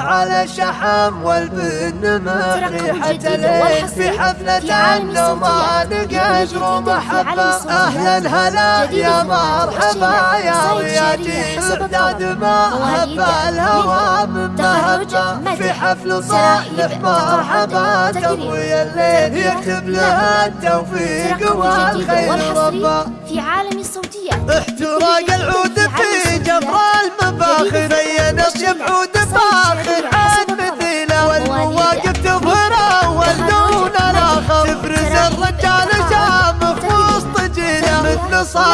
على الشحم والبن ريحة الليل في حفلة النومان قدر محبة أهلا هلا يا مرحبا يا وياجي استعداد ما هب الهوى من مهبة. في حفل صالح مرحبا. تضوي الليل يكتب لها التوفيق والخير ربا في عالم الصوتية. احتراق العود في جبر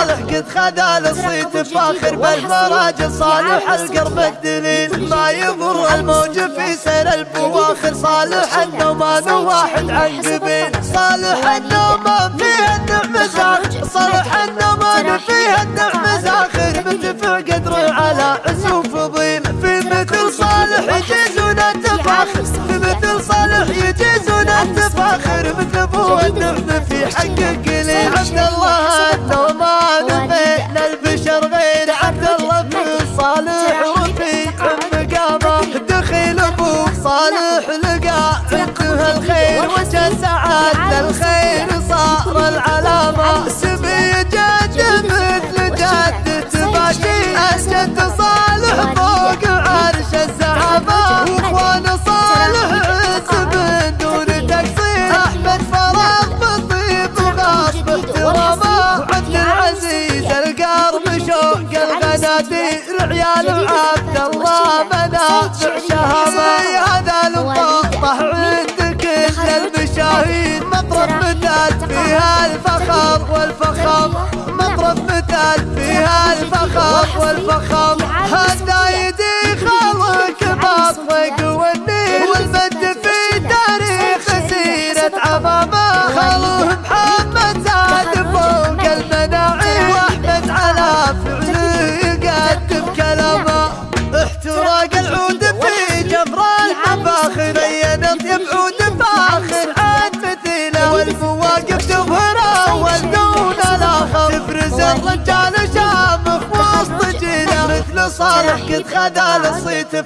صالح قد خذا الصيت فاخر بالمراجل صالح القرب الدليل. ما يضر الموج في سير البواخر صالح النومان واحد عن قبيل صالح النومان فيه النعم زاخر. صالح النومان فيه النعم زاخر. متفع قدر على عز فضيل. في مثل صالح يجيزون التفاخر في مثل صالح يجيزون التفاخر مثل الخير سعاد الخير صار العلامه سمي جد مثل جد تباشي الجد صالح فوق عرش الزعامه واخوان صالح عز من دون تقصير احمد فراغ بالطيب وغاصب احترامه وعبد العزيز القرب شوق الغنادير عيال وعبد الله منافع شهامه مثال فيها الفخر والفخر مطرف مثال فيها الفخر والفخر. قد خذا الصيت